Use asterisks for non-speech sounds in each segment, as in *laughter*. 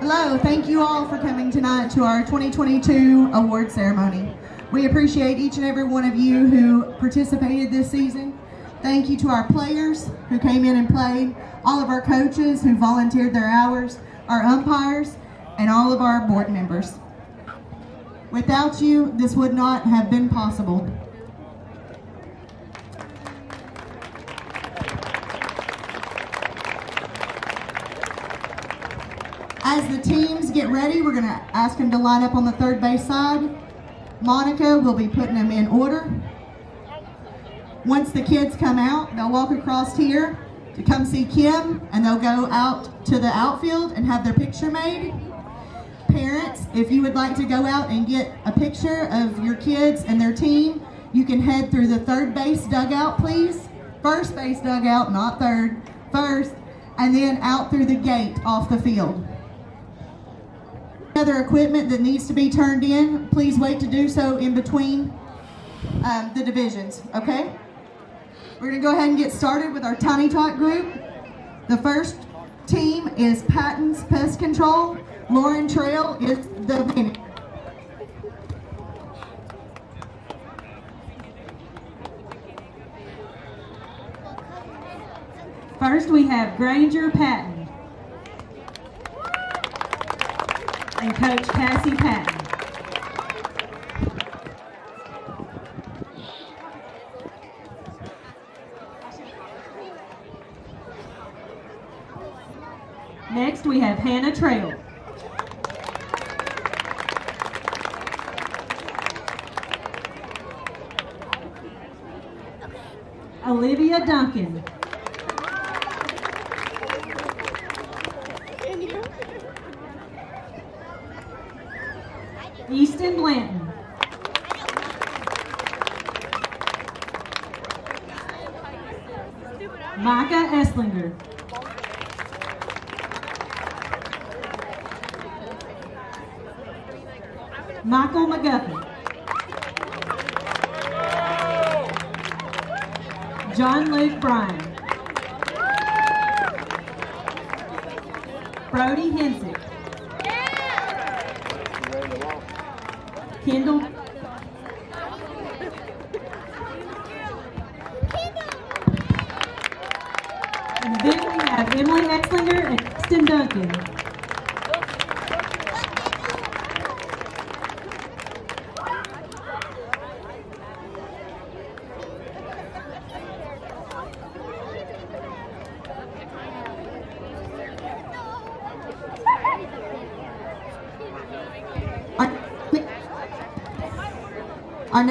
Hello, thank you all for coming tonight to our 2022 award ceremony. We appreciate each and every one of you who participated this season. Thank you to our players who came in and played, all of our coaches who volunteered their hours, our umpires, and all of our board members. Without you, this would not have been possible. As the teams get ready, we're going to ask them to line up on the third base side. Monica will be putting them in order. Once the kids come out, they'll walk across here to come see Kim, and they'll go out to the outfield and have their picture made. Parents, if you would like to go out and get a picture of your kids and their team, you can head through the third base dugout, please. First base dugout, not third, first, and then out through the gate off the field. Other equipment that needs to be turned in, please wait to do so in between um, the divisions, okay? We're gonna go ahead and get started with our Tiny Tot group. The first team is Patton's Pest Control. Lauren Trail is the manager. First, we have Granger Patton and Coach Cassie Patton. Next, we have Hannah Trail. Olivia Duncan. Bryan. Brody Hensick. Kendall. And then we have Emily Exlinger and Kristen Duncan. Our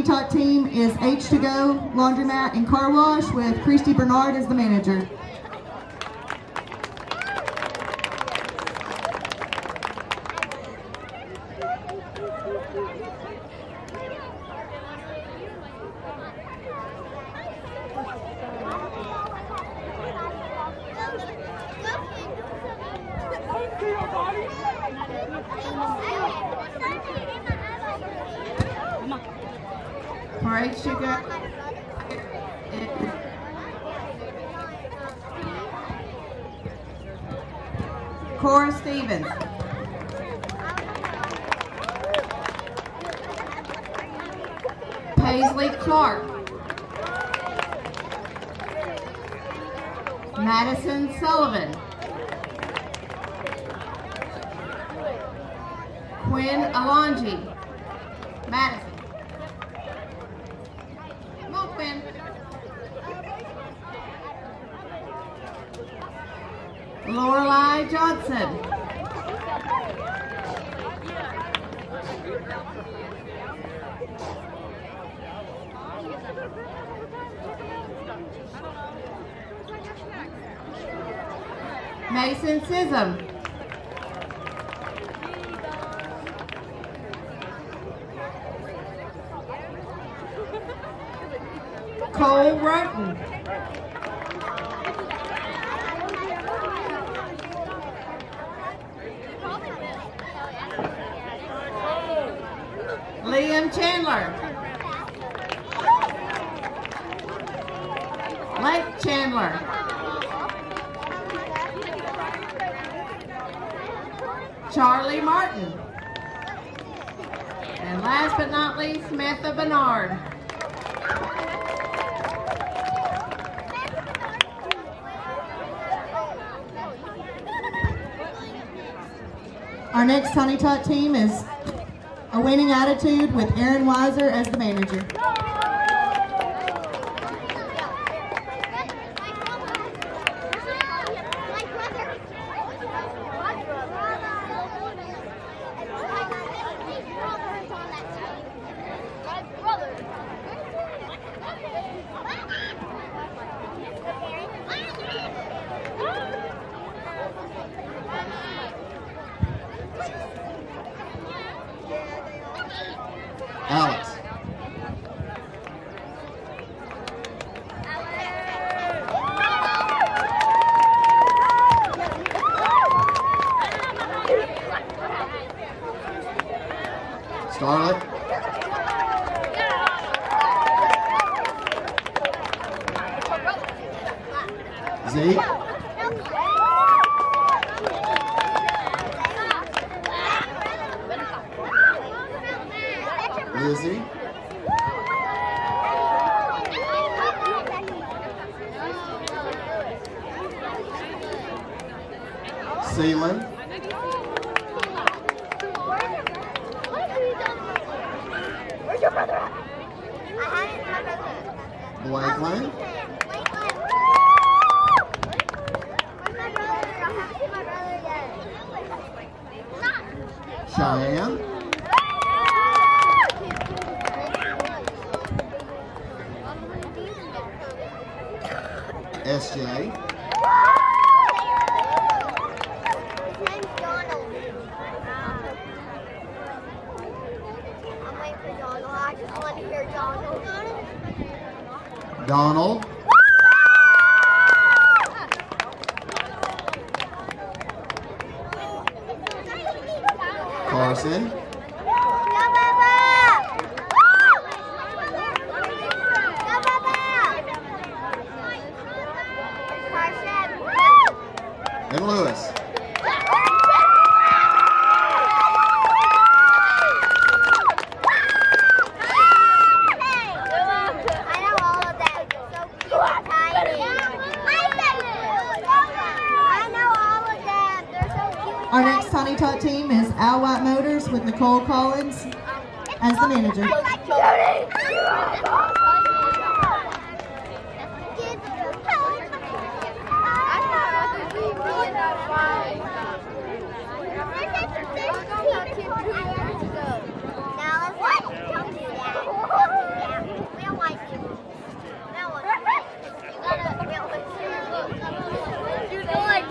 Tiny Tot team is H2Go Laundromat and Car Wash with Christy Bernard as the manager. For H2Go, Cora Stevens. Paisley Clark. Madison Sullivan. Quinn Alonji. Madison. Come on, Quinn. Lorelei Johnson. Mason Sism. Cole Roten. Team is a winning attitude with Aaron Weiser as the manager. yesterday.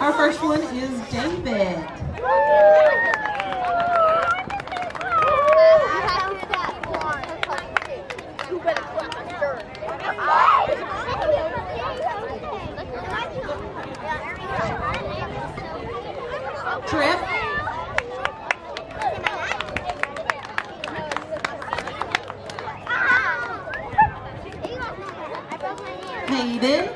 Our first one is David. Trip. Hayden.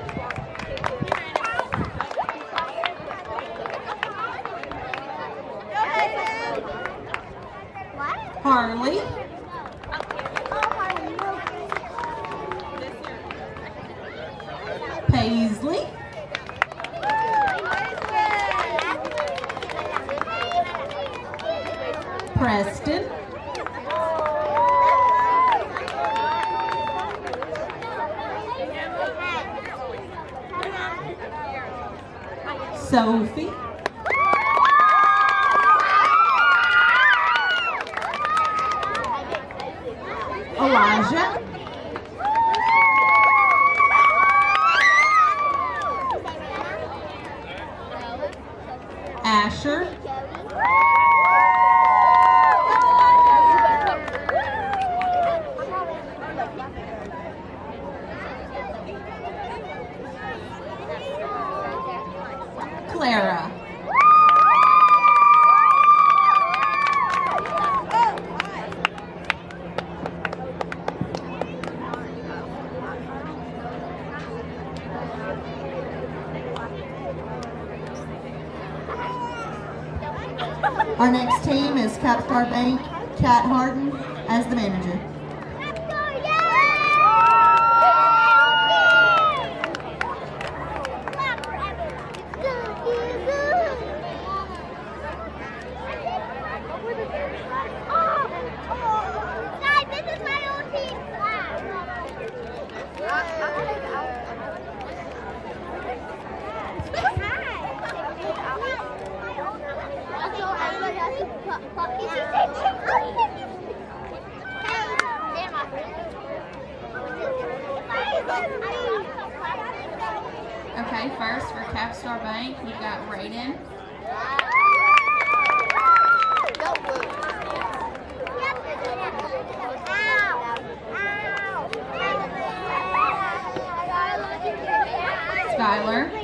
Skylar.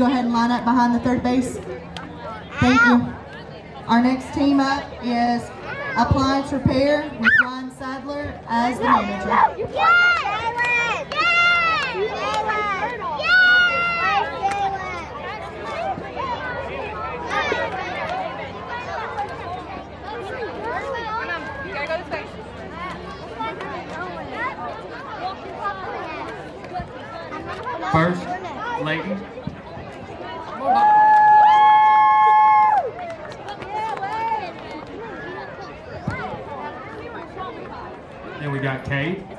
go ahead and line up behind the third base. Thank you. Our next team up is Appliance Repair with Ryan Sadler as the manager. Yes! Yes! Yes! First, Layton. Okay.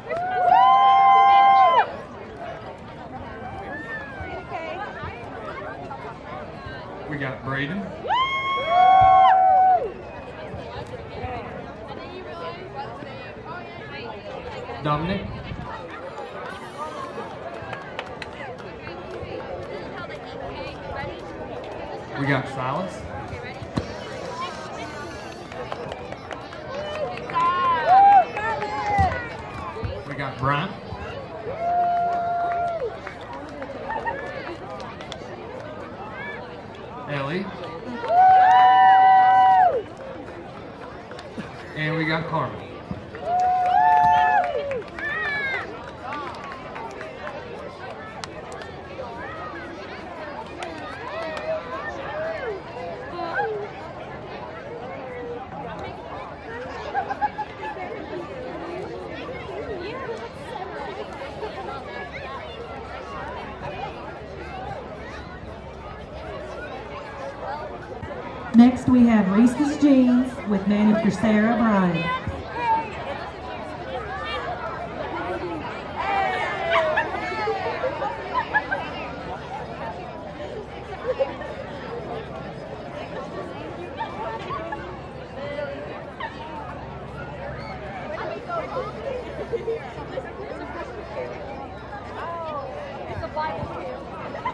Next, we have Reese's Jeans with manager Sarah Bryan.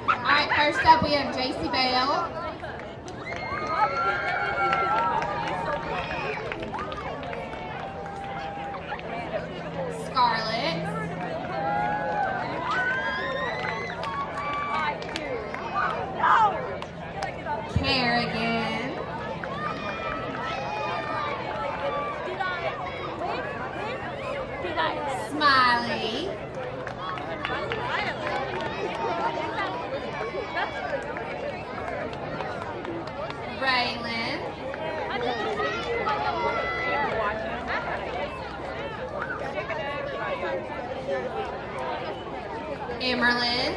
Alright, first up we have JC Bale. Scarlett. Kerrigan. Smiley. Raylan. Emerlyn.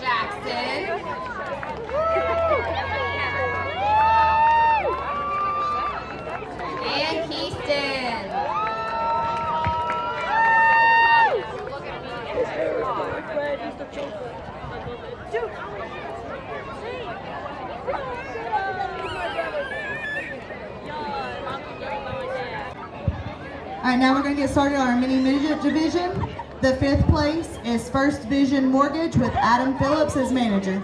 Jackson. And Keyston. All right, now we're going to get started our mini midget division. The fifth place is First Vision Mortgage with Adam Phillips as manager.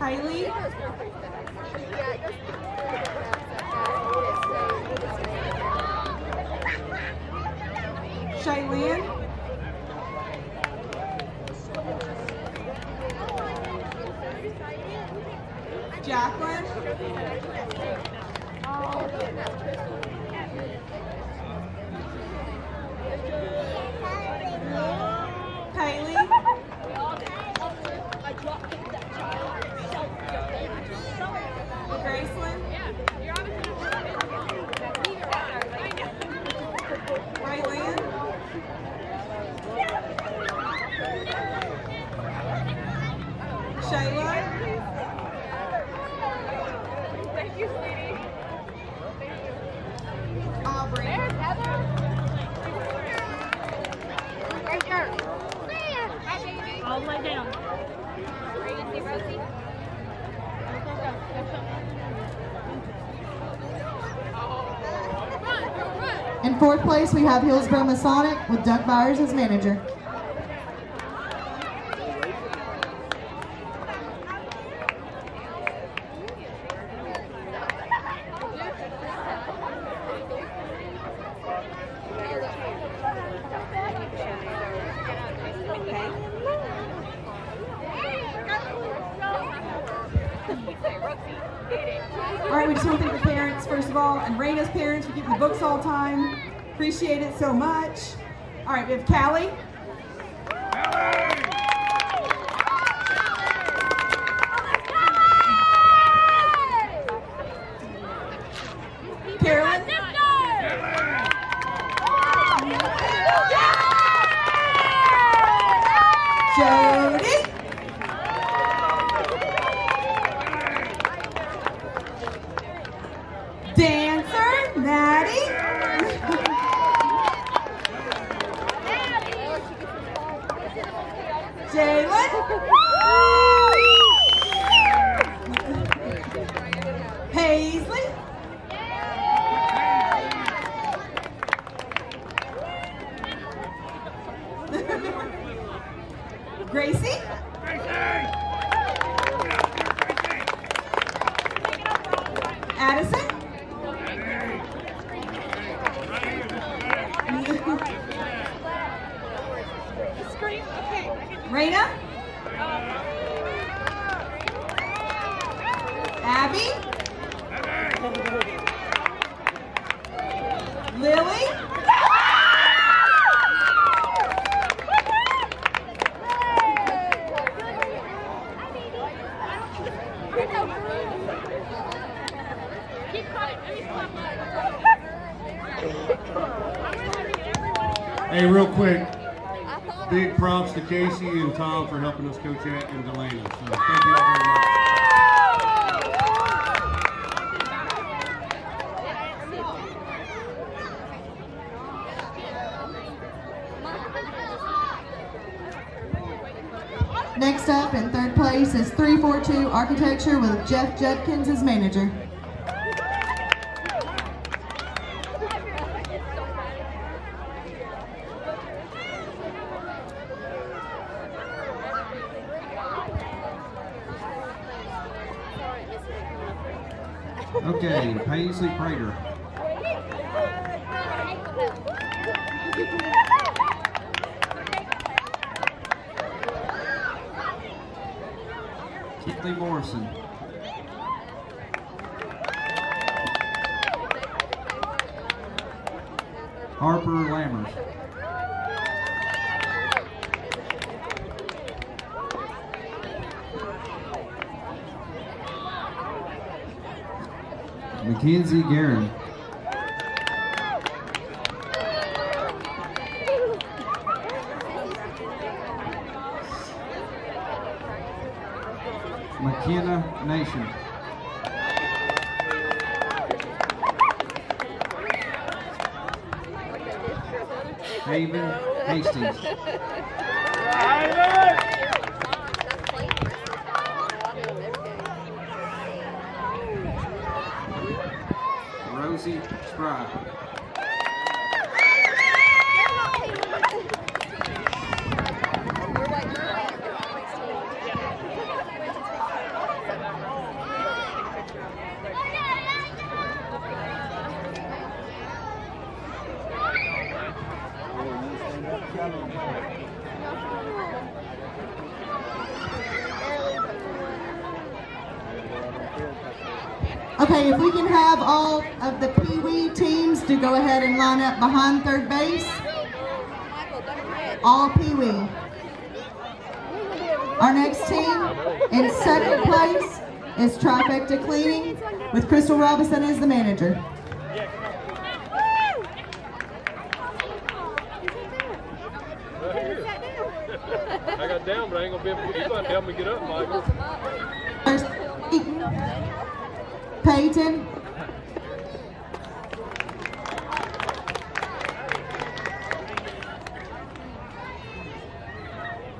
Kylie, Shaylin, Jacqueline, Kylie, Graceland, Raylan, Shayla, Aubrey, All the way down. In fourth place, we have Hillsborough Masonic with Doug Byers as manager. All right, we just want to thank the parents, first of all, and Raina's parents for keeping the books all the time. Appreciate it so much. All right, Hey, real quick, big props to Casey and Tom for helping us coach at and Delana. So thank you all very much. Next up in third place is 342 Architecture with Jeff Judkins as manager. McKenna Nation. Haven Hastings. Rosie Spry. Okay, if we can have all of the Pee Wee teams to go ahead and line up behind third base. All Pee Wee. Our next team in second place is Trifecta Cleaning with Crystal Robinson as the manager. I got down, but I ain't gonna be able to, you gonna help me get up, Michael. First, Peyton.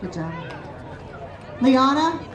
Good job. Liana.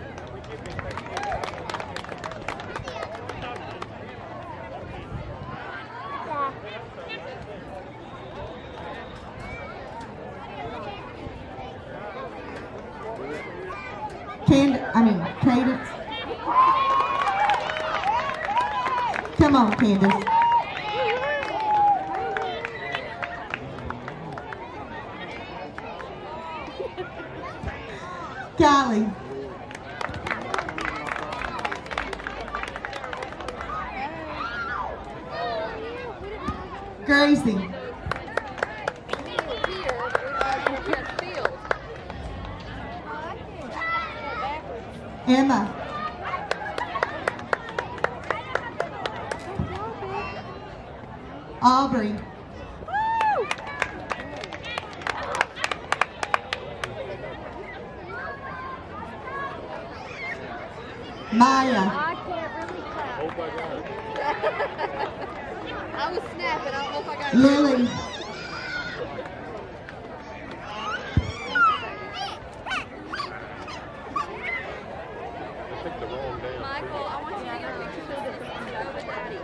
picked the wrong Michael. I want you to get a picture of this over daddy.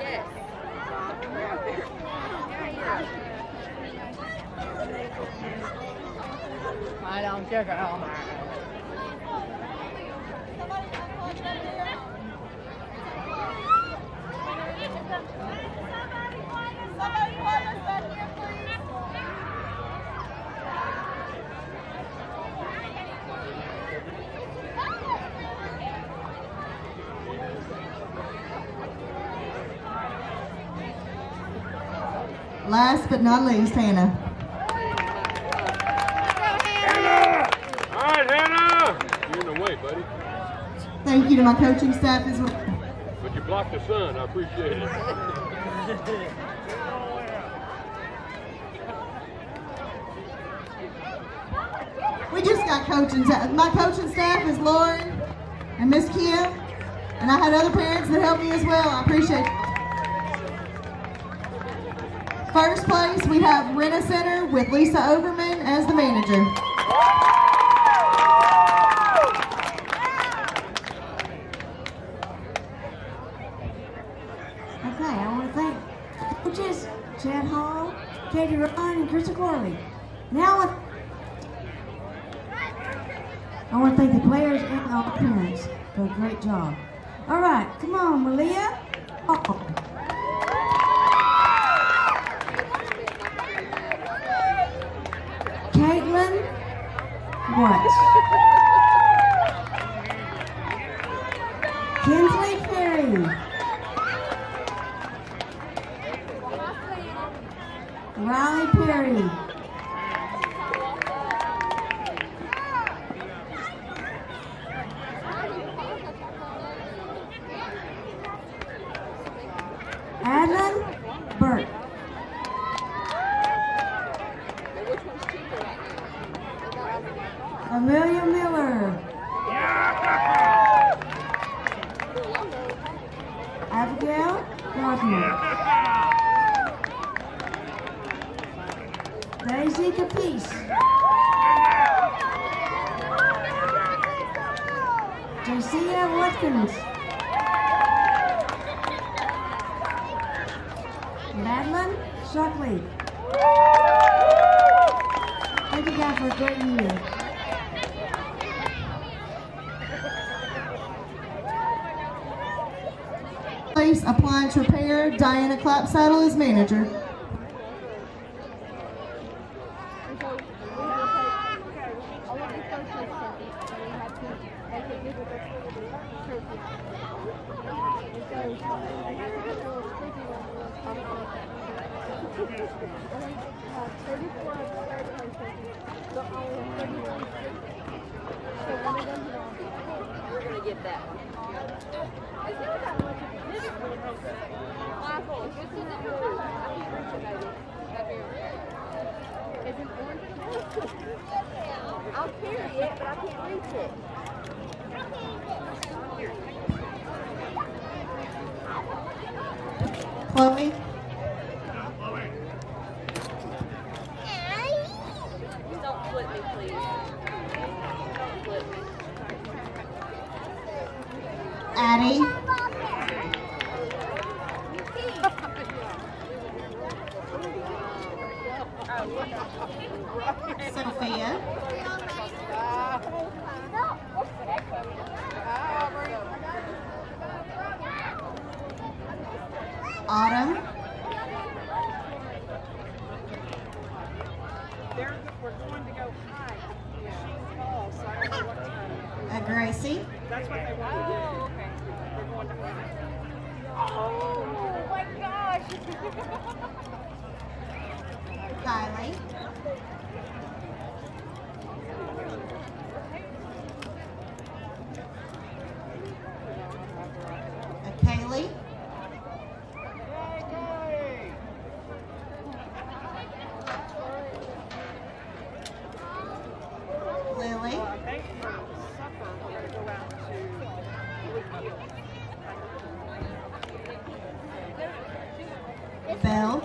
Yes. I don't care how much. Somebody find us! Somebody find us! Last but not least, Hannah. All right, Hannah. You're in the way, buddy. Thank you to my coaching staff as well. But you blocked the sun. I appreciate it. We just got coaching staff. My coaching staff is Lauren and Miss Kim, and I had other parents that helped me as well. I appreciate it. First place, we have Rena Center with Lisa Overman as the manager. Okay, I want to thank coaches Chad Hall, Katie Ryan, and Krista Corley. Now, I- want to thank the players and all the parents for a great job. All right, come on, Malia. Oh. Caitlin, what? Place appliance repair, Diana Clapsaddle is manager. We're gonna get that one. I'll carry it, but I can't reach it. Chloe, Don't flip me, please. Don't flip me. Addie, Sophia, Autumn, We're going to go high. She's tall, so I don't know what uh, Gracie, That's what they want to do. Okay. Going to. Oh my gosh. *laughs* Kylie, uh, Kaylee, Lily, Thanks for supper. We're going to go out to Belle,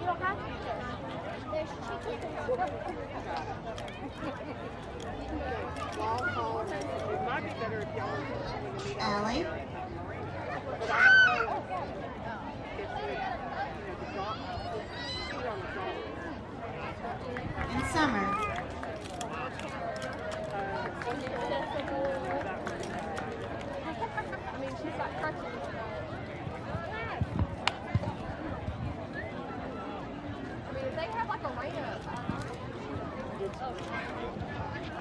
You don't have to. There's It might be better if y'all when you meet Allie, But I don't know if it's the, you know, the drop, the seat on the drop. and Summer. I mean, she's got crutches. I mean, if they have like a rain up,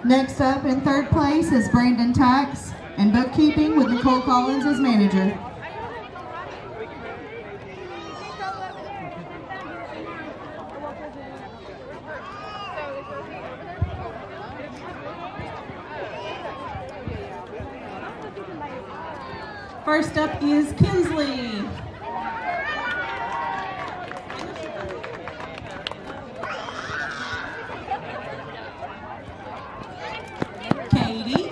Next up in third place is Brandon Tax and bookkeeping with Nicole Collins as manager. First up is Kinsley. Katie.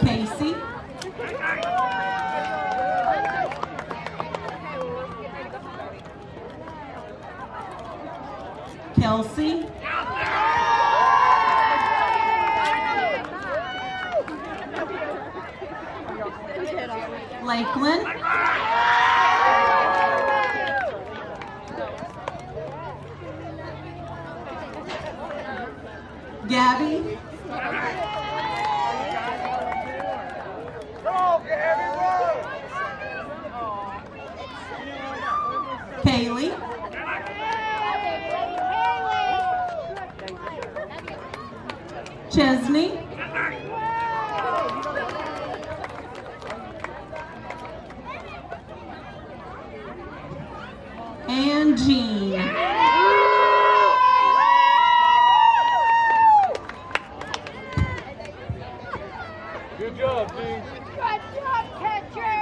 Casey. Kelsey. Lakeland. Gabby. Kaylee. Chesney. And Jean. Good job, Dean. Good job, catcher!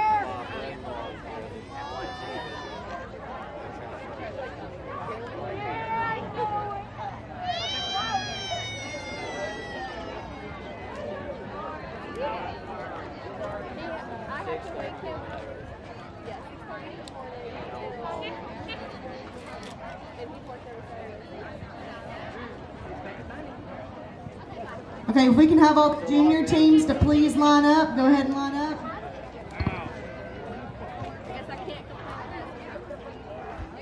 Okay, if we can have all junior teams to please line up, go ahead and line up.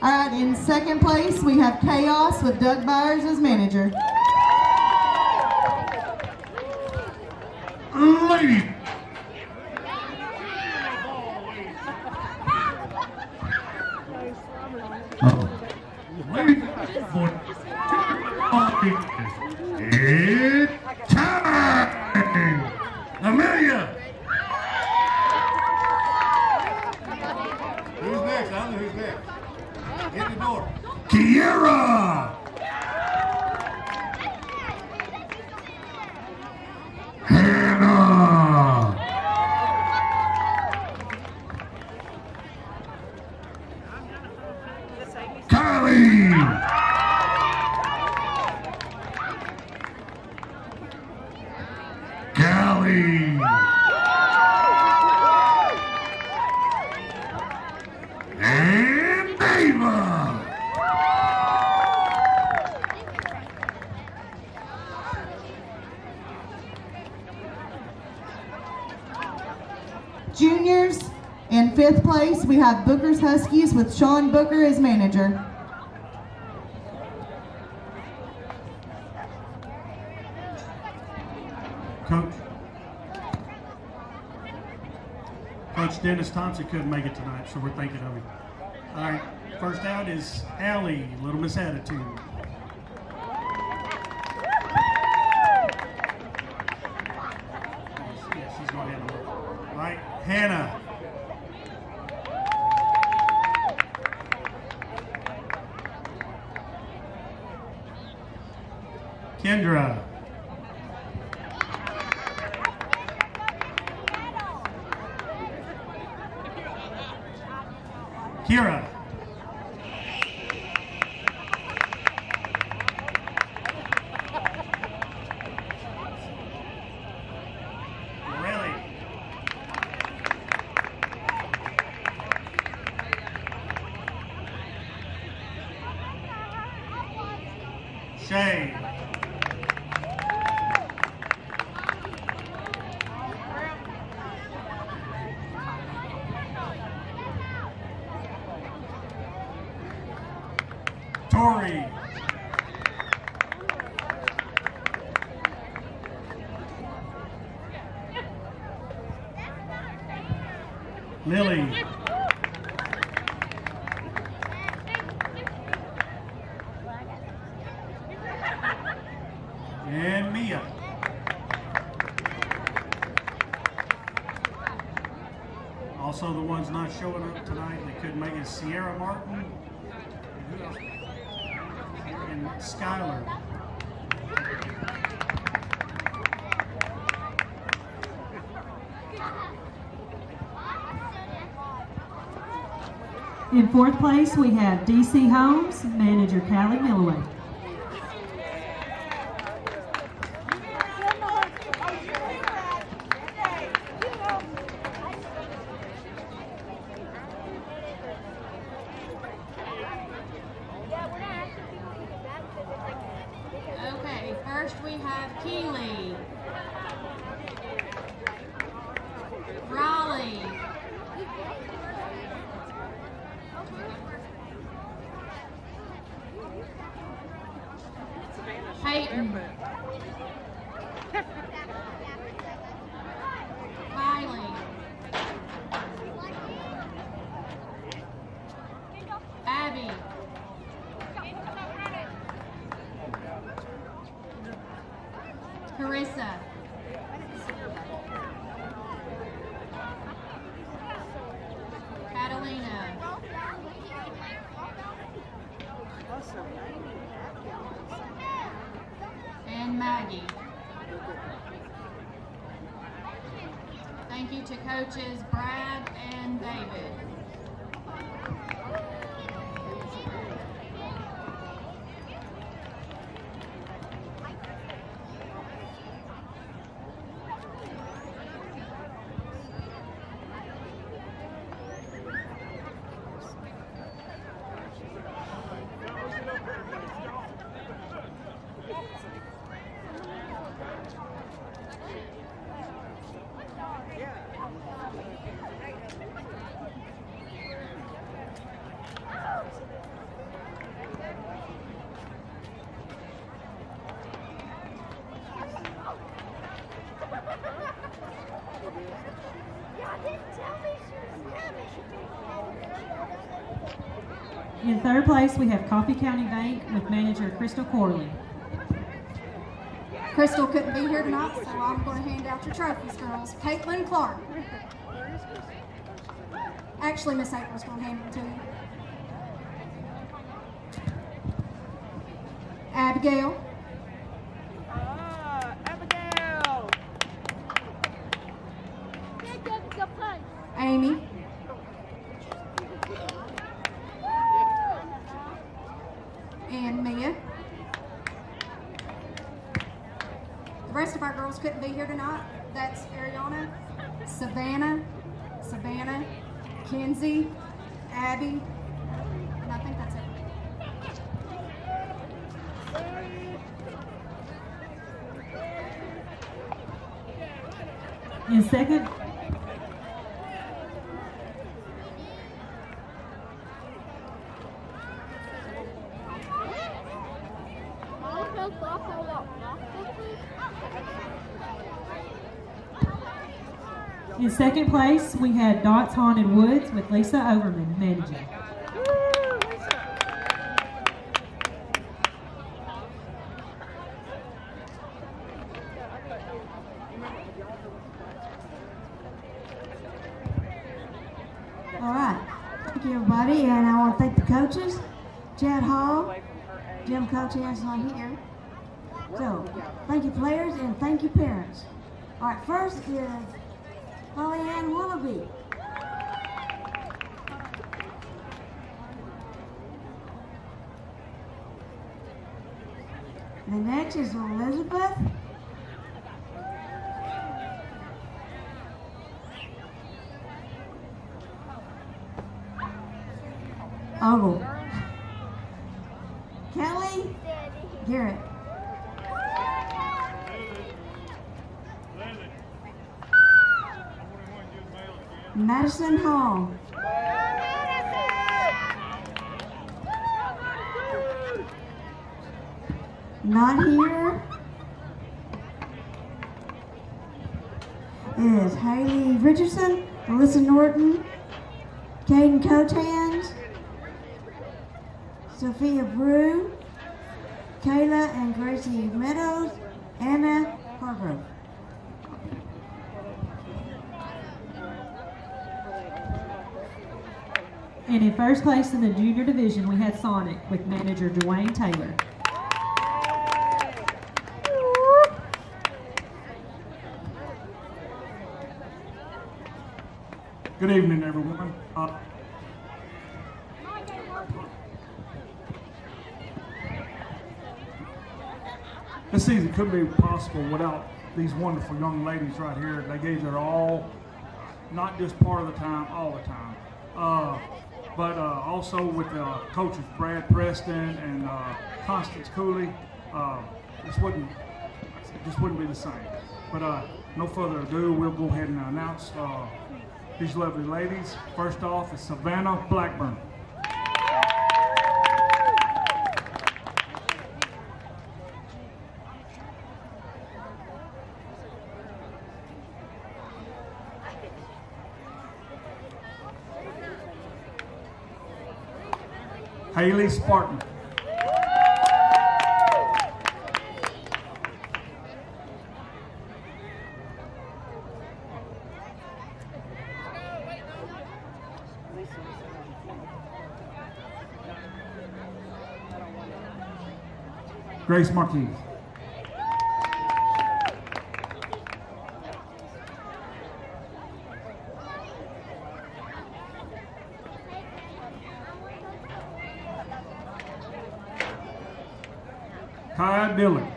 All right, in second place, we have Chaos with Doug Byers as manager. Lady. Uh-oh. Lady for It's time! Amelia! Who's next? I don't know who's next. Hit the door. Kiera! Hannah! Kylie! Callie! And Ava! Juniors, in fifth place, we have Booker's Huskies with Sean Booker as manager. Coach. Coach Dennis Thompson couldn't make it tonight, so we're thinking of him. All right, first out is Allie, Little Miss Attitude. Yeah, she's going to handle it. All right, Hannah. Kendra. Kira. Morelli. Shay. Tori. Lily. And Mia. Also, the ones not showing up tonight that couldn't make it Sierra Martin and who else? and Skylar. In fourth place, we have DC Homes, manager Callie Milloway. In third place, we have Coffee County Bank with manager Crystal Corley. Crystal couldn't be here tonight, so I'm going to hand out your trophies, girls. Caitlin Clark. Actually, Miss April's going to hand them to you. Abigail. Amy. And Mia. The rest of our girls couldn't be here tonight. That's Ariana, Savannah, Savannah, Kenzie, Abby, and I think that's it. In second, in second place, we had Dots Haunted Woods with Lisa Overman managing. All right. Thank you, everybody, and I want to thank the coaches, Chad Hall, Jim Cochran's not here. So, thank you, players, and thank you, parents. All right, first is Holly Ann Willoughby. The next is Elizabeth. Ogle. Kelly Garrett. Madison Hall. Not here is Haley Richardson, Alyssa Norton, Caden Cotans, Sophia Brew, Kayla and Gracie Meadows, Anna Hargrove. And in first place in the junior division, we had Sonic with manager Dwayne Taylor. Good evening, everyone. Uh, this season couldn't be possible without these wonderful young ladies right here. They gave their all, not just part of the time, all the time. Uh, but uh, also with uh, coaches Brad Preston and uh, Constance Cooley, uh, this wouldn't this wouldn't be the same. But uh, no further ado, we'll go ahead and announce uh, these lovely ladies. First off is Savannah Blackburn. Haley Spartan. Grace Marquez. Kai Dillon.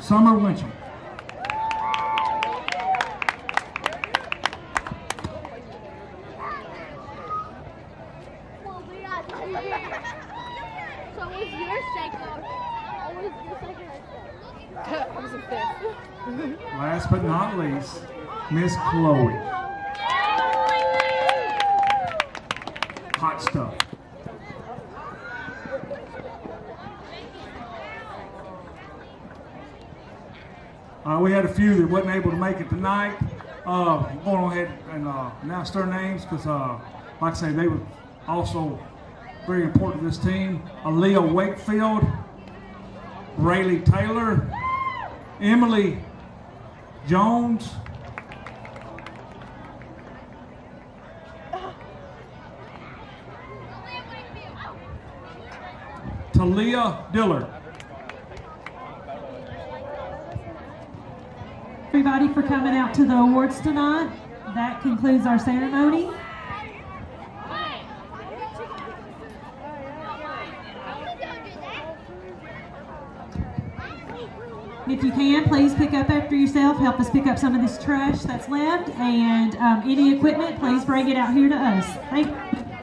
Summer Winchell. So was your second? What was your second or third? I was a fifth. Last least, Miss Chloe. Hot stuff. Uh, we had a few that wasn't able to make it tonight. Uh, I'm going ahead and uh, announce their names because, uh, like I say, they were also very important to this team. Aaliyah Wakefield, Rayleigh Taylor, Emily Jones, Talia Dillard. Everybody for coming out to the awards tonight. That concludes our ceremony. If you can, please pick up after yourself. Help us pick up some of this trash that's left. And um, any equipment, please bring it out here to us. Thank